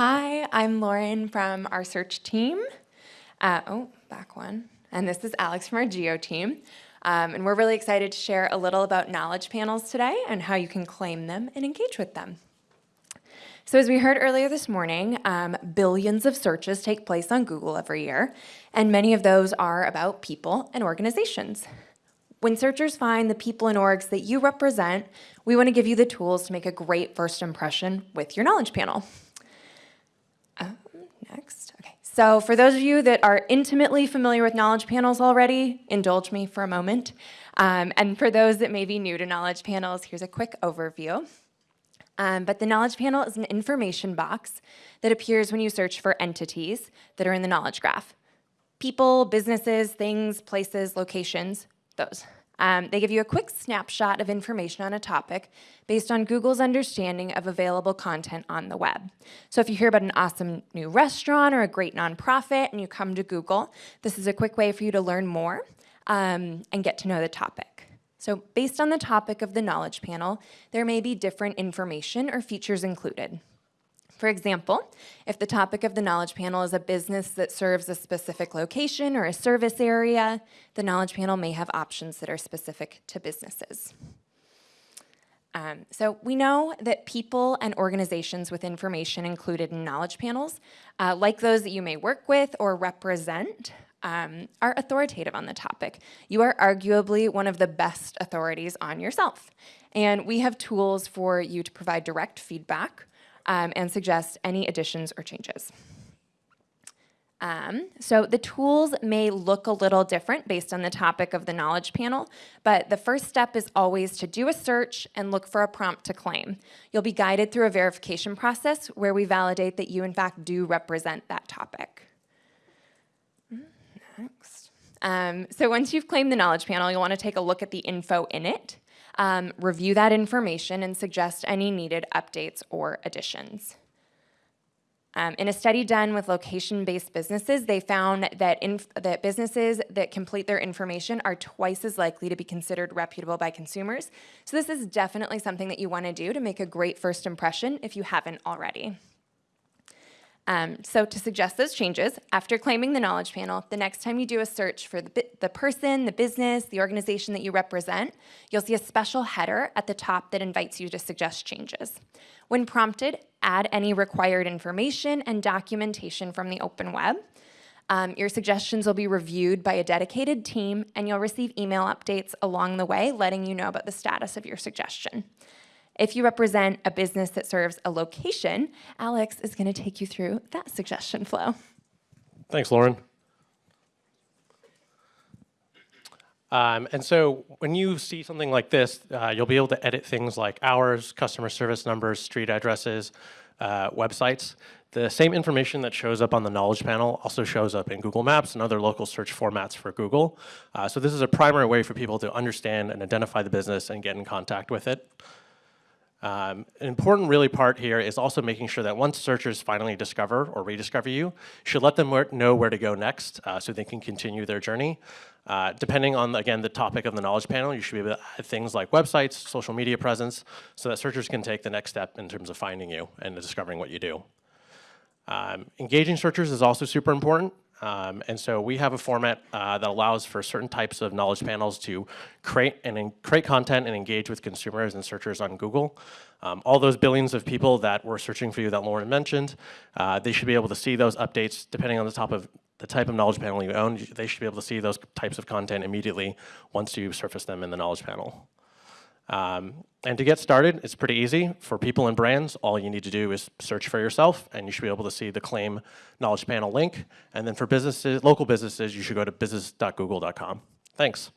Hi, I'm Lauren from our search team. Uh, oh, back one. And this is Alex from our geo team. Um, and we're really excited to share a little about knowledge panels today and how you can claim them and engage with them. So as we heard earlier this morning, um, billions of searches take place on Google every year, and many of those are about people and organizations. When searchers find the people and orgs that you represent, we want to give you the tools to make a great first impression with your knowledge panel. Next, okay. So for those of you that are intimately familiar with knowledge panels already, indulge me for a moment. Um, and for those that may be new to knowledge panels, here's a quick overview. Um, but the knowledge panel is an information box that appears when you search for entities that are in the knowledge graph. People, businesses, things, places, locations, those. Um, they give you a quick snapshot of information on a topic based on Google's understanding of available content on the web. So if you hear about an awesome new restaurant or a great nonprofit and you come to Google, this is a quick way for you to learn more um, and get to know the topic. So based on the topic of the knowledge panel, there may be different information or features included. For example, if the topic of the knowledge panel is a business that serves a specific location or a service area, the knowledge panel may have options that are specific to businesses. Um, so we know that people and organizations with information included in knowledge panels, uh, like those that you may work with or represent, um, are authoritative on the topic. You are arguably one of the best authorities on yourself. And we have tools for you to provide direct feedback um, and suggest any additions or changes. Um, so the tools may look a little different based on the topic of the knowledge panel, but the first step is always to do a search and look for a prompt to claim. You'll be guided through a verification process where we validate that you in fact do represent that topic. Next. Um, so once you've claimed the knowledge panel, you'll want to take a look at the info in it um, review that information and suggest any needed updates or additions. Um, in a study done with location-based businesses, they found that, that businesses that complete their information are twice as likely to be considered reputable by consumers. So this is definitely something that you want to do to make a great first impression if you haven't already. Um, so to suggest those changes, after claiming the knowledge panel, the next time you do a search for the, the person, the business, the organization that you represent, you'll see a special header at the top that invites you to suggest changes. When prompted, add any required information and documentation from the open web. Um, your suggestions will be reviewed by a dedicated team and you'll receive email updates along the way letting you know about the status of your suggestion. If you represent a business that serves a location, Alex is going to take you through that suggestion flow. Thanks, Lauren. Um, and so when you see something like this, uh, you'll be able to edit things like hours, customer service numbers, street addresses, uh, websites. The same information that shows up on the knowledge panel also shows up in Google Maps and other local search formats for Google. Uh, so this is a primary way for people to understand and identify the business and get in contact with it. Um, an important really part here is also making sure that once searchers finally discover or rediscover you, you should let them know where to go next uh, so they can continue their journey. Uh, depending on, again, the topic of the knowledge panel, you should be able to add things like websites, social media presence, so that searchers can take the next step in terms of finding you and discovering what you do. Um, engaging searchers is also super important. Um, and so we have a format uh, that allows for certain types of knowledge panels to create and create content and engage with consumers and searchers on Google. Um, all those billions of people that were searching for you that Lauren mentioned, uh, they should be able to see those updates depending on the top of the type of knowledge panel you own. They should be able to see those types of content immediately once you surface them in the knowledge panel. Um, and to get started, it's pretty easy. For people and brands, all you need to do is search for yourself, and you should be able to see the Claim Knowledge Panel link. And then for businesses, local businesses, you should go to business.google.com. Thanks.